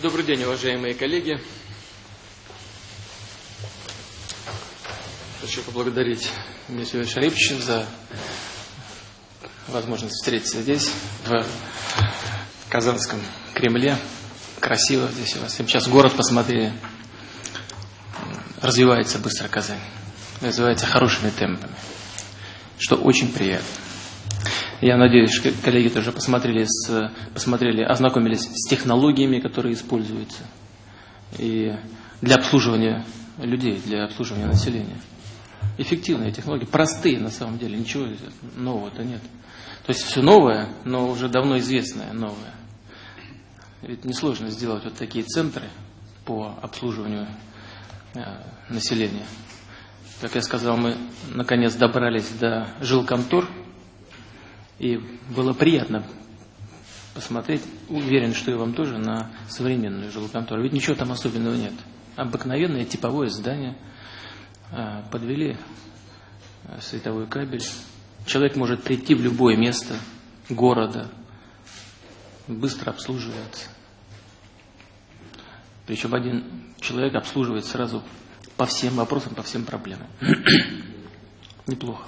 Добрый день, уважаемые коллеги. Хочу поблагодарить Михаила Шарипча за возможность встретиться здесь, в Казанском Кремле. Красиво здесь у вас. Сейчас город посмотрели. Развивается быстро Казань. Развивается хорошими темпами, что очень приятно. Я надеюсь, что коллеги тоже посмотрели, с, посмотрели, ознакомились с технологиями, которые используются и для обслуживания людей, для обслуживания населения. Эффективные технологии, простые на самом деле, ничего нового-то нет. То есть все новое, но уже давно известное новое. Ведь несложно сделать вот такие центры по обслуживанию э, населения. Как я сказал, мы наконец добрались до жилконтор, и было приятно посмотреть, уверен, что и вам тоже, на современную жилконтору. Ведь ничего там особенного нет. Обыкновенное типовое здание. А, подвели а, световой кабель. Человек может прийти в любое место города, быстро обслуживается. Причем один человек обслуживает сразу по всем вопросам, по всем проблемам. Неплохо.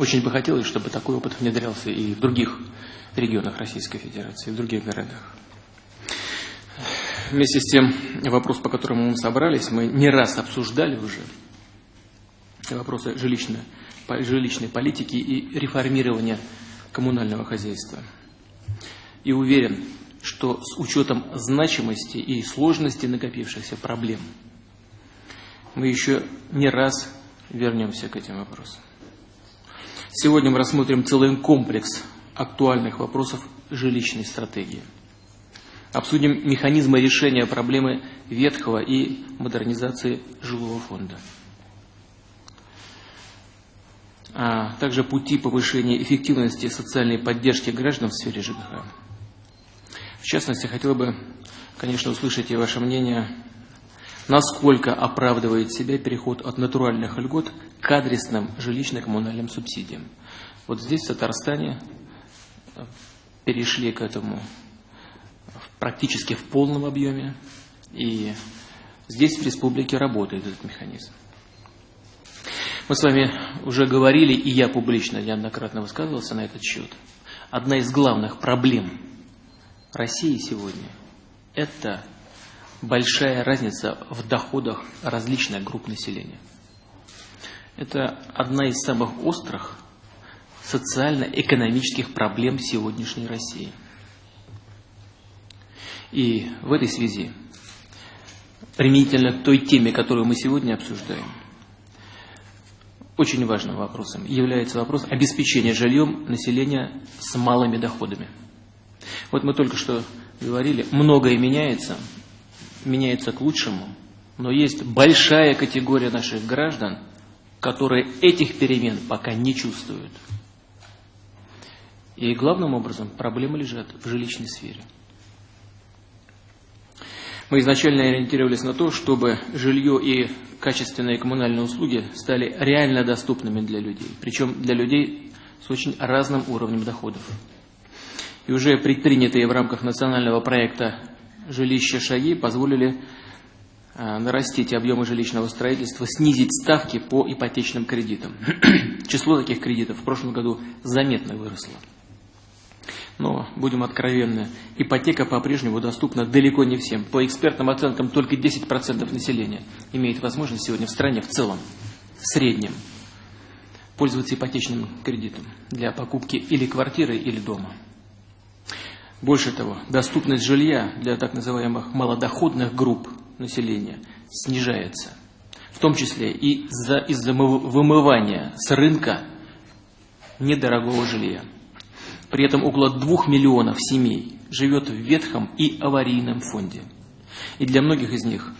Очень бы хотелось, чтобы такой опыт внедрялся и в других регионах Российской Федерации, в других городах. Вместе с тем, вопрос, по которому мы собрались, мы не раз обсуждали уже, вопросы жилищной, жилищной политики и реформирования коммунального хозяйства. И уверен, что с учетом значимости и сложности накопившихся проблем мы еще не раз вернемся к этим вопросам. Сегодня мы рассмотрим целый комплекс актуальных вопросов жилищной стратегии. Обсудим механизмы решения проблемы ветхого и модернизации жилого фонда. А также пути повышения эффективности социальной поддержки граждан в сфере ЖКХ. В частности, хотел бы, конечно, услышать и ваше мнение насколько оправдывает себя переход от натуральных льгот к адресным жилищно-коммунальным субсидиям. Вот здесь, в Татарстане, перешли к этому практически в полном объеме, и здесь, в республике, работает этот механизм. Мы с вами уже говорили, и я публично неоднократно высказывался на этот счет. Одна из главных проблем России сегодня – это большая разница в доходах различных групп населения. Это одна из самых острых социально-экономических проблем сегодняшней России. И в этой связи, применительно к той теме, которую мы сегодня обсуждаем, очень важным вопросом является вопрос обеспечения жильем населения с малыми доходами. Вот мы только что говорили, многое меняется, меняется к лучшему, но есть большая категория наших граждан, которые этих перемен пока не чувствуют. И главным образом проблемы лежат в жилищной сфере. Мы изначально ориентировались на то, чтобы жилье и качественные коммунальные услуги стали реально доступными для людей, причем для людей с очень разным уровнем доходов. И уже предпринятые в рамках национального проекта жилища шаги позволили а, нарастить объемы жилищного строительства, снизить ставки по ипотечным кредитам. Число таких кредитов в прошлом году заметно выросло. Но, будем откровенны, ипотека по-прежнему доступна далеко не всем. По экспертным оценкам, только 10% населения имеет возможность сегодня в стране в целом, в среднем, пользоваться ипотечным кредитом для покупки или квартиры, или дома. Больше того, доступность жилья для так называемых малодоходных групп населения снижается, в том числе и из-за из вымывания с рынка недорогого жилья. При этом около двух миллионов семей живет в ветхом и аварийном фонде. И для многих из них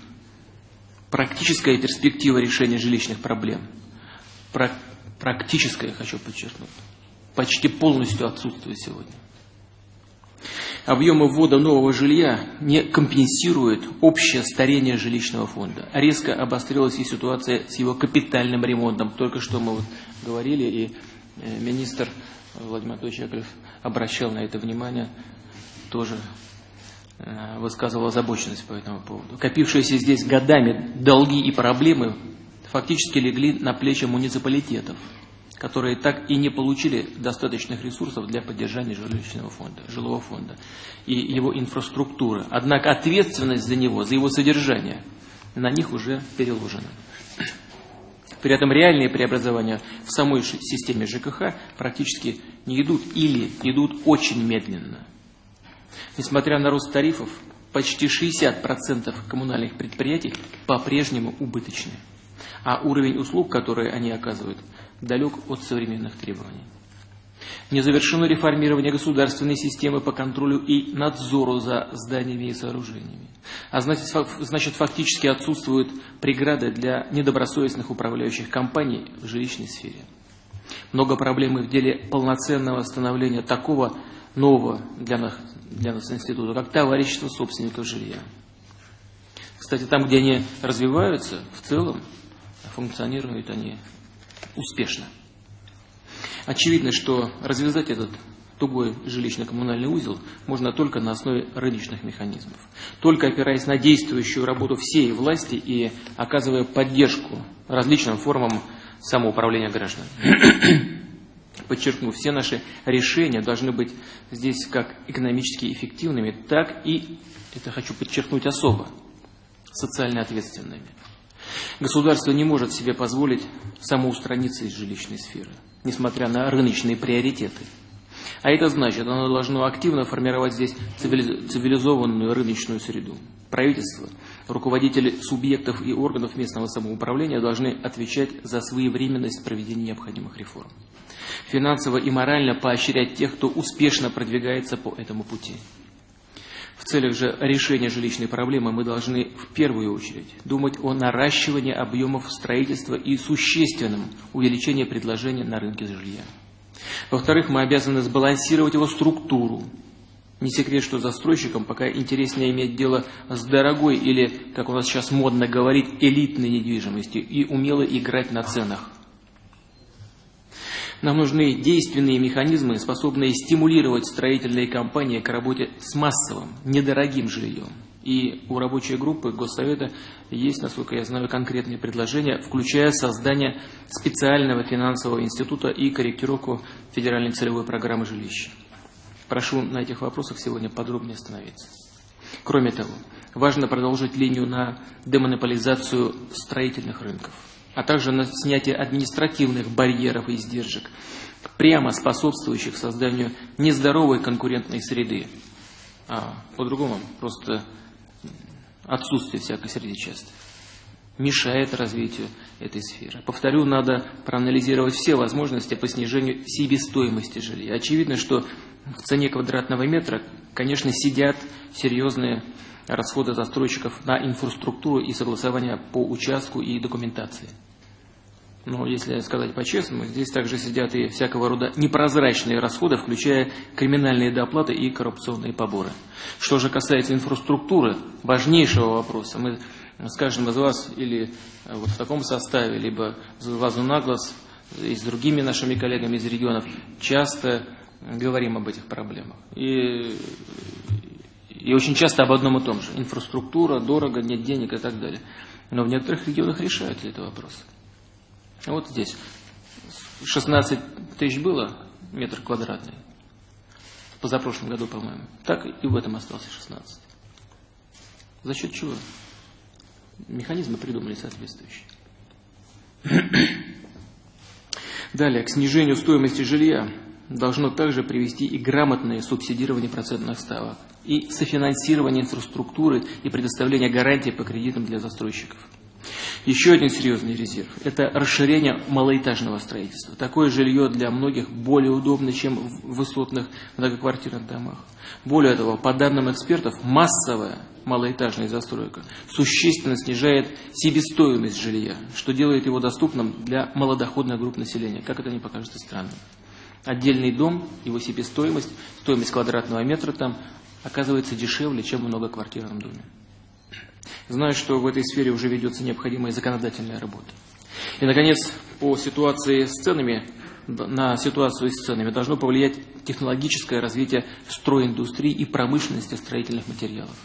практическая перспектива решения жилищных проблем, практическая, хочу подчеркнуть, почти полностью отсутствует сегодня объемы ввода нового жилья не компенсируют общее старение жилищного фонда. Резко обострилась и ситуация с его капитальным ремонтом. Только что мы вот говорили, и э, министр Владимир Анатольевич обращал на это внимание тоже э, высказывал озабоченность по этому поводу. Копившиеся здесь годами долги и проблемы фактически легли на плечи муниципалитетов, которые так и не получили достаточных ресурсов для поддержания жилищного фонда, жилого фонда и его инфраструктуры. Однако ответственность за него, за его содержание на них уже переложена. При этом реальные преобразования в самой системе ЖКХ практически не идут или идут очень медленно. Несмотря на рост тарифов, почти 60% коммунальных предприятий по-прежнему убыточны, а уровень услуг, которые они оказывают, далек от современных требований. Не завершено реформирование государственной системы по контролю и надзору за зданиями и сооружениями. А значит, фактически отсутствуют преграды для недобросовестных управляющих компаний в жилищной сфере. Много проблем в деле полноценного становления такого нового для нас, для нас института, как товарищество собственников жилья. Кстати, там, где они развиваются, в целом функционируют они успешно. Очевидно, что развязать этот тугой жилищно-коммунальный узел можно только на основе рыночных механизмов. Только опираясь на действующую работу всей власти и оказывая поддержку различным формам самоуправления граждан. Подчеркну, все наши решения должны быть здесь как экономически эффективными, так и, это хочу подчеркнуть особо, социально ответственными. Государство не может себе позволить самоустраниться из жилищной сферы, несмотря на рыночные приоритеты. А это значит, оно должно активно формировать здесь цивилизованную рыночную среду. Правительство, руководители субъектов и органов местного самоуправления должны отвечать за своевременность проведения необходимых реформ. Финансово и морально поощрять тех, кто успешно продвигается по этому пути. В целях же решения жилищной проблемы мы должны в первую очередь думать о наращивании объемов строительства и существенном увеличении предложения на рынке жилья. Во-вторых, мы обязаны сбалансировать его структуру. Не секрет, что застройщикам пока интереснее иметь дело с дорогой или, как у нас сейчас модно говорить, элитной недвижимостью и умело играть на ценах. Нам нужны действенные механизмы, способные стимулировать строительные компании к работе с массовым, недорогим жильем. И у рабочей группы Госсовета есть, насколько я знаю, конкретные предложения, включая создание специального финансового института и корректировку федеральной целевой программы жилища. Прошу на этих вопросах сегодня подробнее остановиться. Кроме того, важно продолжить линию на демонополизацию строительных рынков а также на снятие административных барьеров и издержек, прямо способствующих созданию нездоровой конкурентной среды, а по-другому просто отсутствие всякой среды часто мешает развитию этой сферы. Повторю, надо проанализировать все возможности по снижению себестоимости жилья. Очевидно, что в цене квадратного метра, конечно, сидят серьезные расходы застройщиков на инфраструктуру и согласование по участку и документации. Но если сказать по-честному, здесь также сидят и всякого рода непрозрачные расходы, включая криминальные доплаты и коррупционные поборы. Что же касается инфраструктуры, важнейшего вопроса, мы с каждым из вас или вот в таком составе, либо с глазу на глаз и с другими нашими коллегами из регионов часто говорим об этих проблемах. И и очень часто об одном и том же. Инфраструктура, дорого, нет денег и так далее. Но в некоторых регионах решают этот вопрос. Вот здесь 16 тысяч было метр квадратный. В позапрошлом году, по-моему. Так и в этом остался 16. За счет чего? Механизмы придумали соответствующие. Далее, к снижению стоимости жилья должно также привести и грамотное субсидирование процентных ставок, и софинансирование инфраструктуры и предоставление гарантий по кредитам для застройщиков. Еще один серьезный резерв – это расширение малоэтажного строительства. Такое жилье для многих более удобно, чем в высотных многоквартирных домах. Более того, по данным экспертов, массовая малоэтажная застройка существенно снижает себестоимость жилья, что делает его доступным для малодоходных групп населения, как это не покажется странным. Отдельный дом, его себестоимость, стоимость квадратного метра там оказывается дешевле, чем в многоквартирном доме. Знаю, что в этой сфере уже ведется необходимая законодательная работа. И, наконец, по ситуации с ценами на ситуацию с ценами должно повлиять технологическое развитие стройиндустрии и промышленности строительных материалов.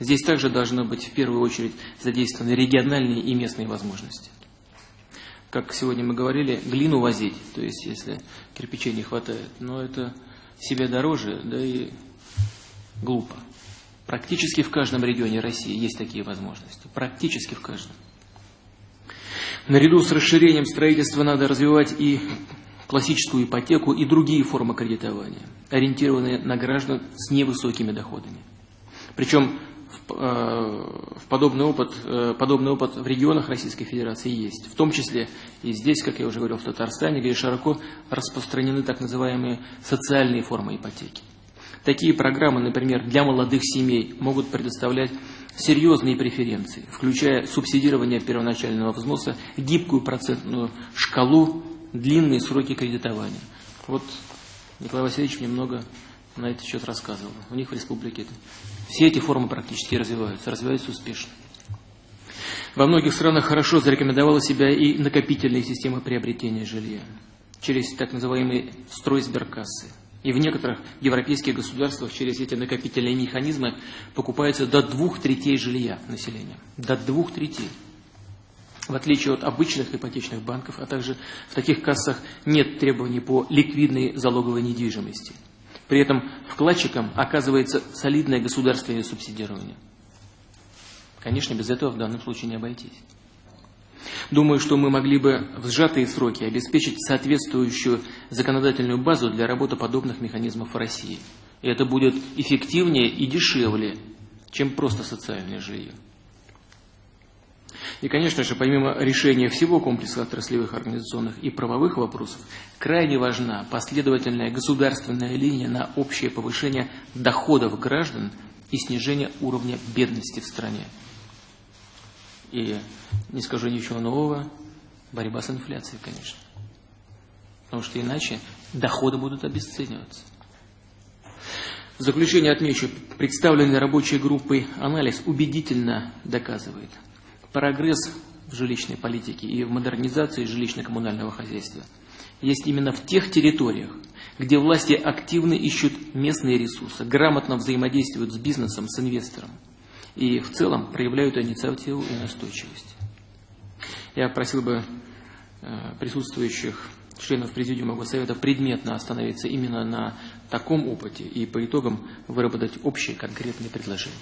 Здесь также должны быть в первую очередь задействованы региональные и местные возможности. Как сегодня мы говорили, глину возить, то есть если кирпичей не хватает, но это себе дороже, да и глупо. Практически в каждом регионе России есть такие возможности. Практически в каждом. Наряду с расширением строительства надо развивать и классическую ипотеку и другие формы кредитования, ориентированные на граждан с невысокими доходами. Причем в, э, в подобный, опыт, э, подобный опыт в регионах Российской Федерации есть. В том числе и здесь, как я уже говорил, в Татарстане, где широко распространены так называемые социальные формы ипотеки. Такие программы, например, для молодых семей могут предоставлять серьезные преференции, включая субсидирование первоначального взноса, гибкую процентную шкалу, длинные сроки кредитования. Вот Николай Васильевич мне много на этот счет рассказывал. У них в республике все эти формы практически развиваются, развиваются успешно. Во многих странах хорошо зарекомендовала себя и накопительная система приобретения жилья через так называемые стройсберкассы – и в некоторых европейских государствах через эти накопительные механизмы покупается до двух третей жилья населения. До двух третей. В отличие от обычных ипотечных банков, а также в таких кассах нет требований по ликвидной залоговой недвижимости. При этом вкладчикам оказывается солидное государственное субсидирование. Конечно, без этого в данном случае не обойтись. Думаю, что мы могли бы в сжатые сроки обеспечить соответствующую законодательную базу для работы подобных механизмов в России. И это будет эффективнее и дешевле, чем просто социальное жилье. И, конечно же, помимо решения всего комплекса отраслевых, организационных и правовых вопросов, крайне важна последовательная государственная линия на общее повышение доходов граждан и снижение уровня бедности в стране. И не скажу ничего нового, борьба с инфляцией, конечно. Потому что иначе доходы будут обесцениваться. В заключение отмечу, представленный рабочей группой анализ убедительно доказывает прогресс в жилищной политике и в модернизации жилищно-коммунального хозяйства есть именно в тех территориях, где власти активно ищут местные ресурсы, грамотно взаимодействуют с бизнесом, с инвестором и в целом проявляют инициативу и настойчивость. Я просил бы э, присутствующих членов Президиума Госсовета предметно остановиться именно на таком опыте и по итогам выработать общие конкретные предложения.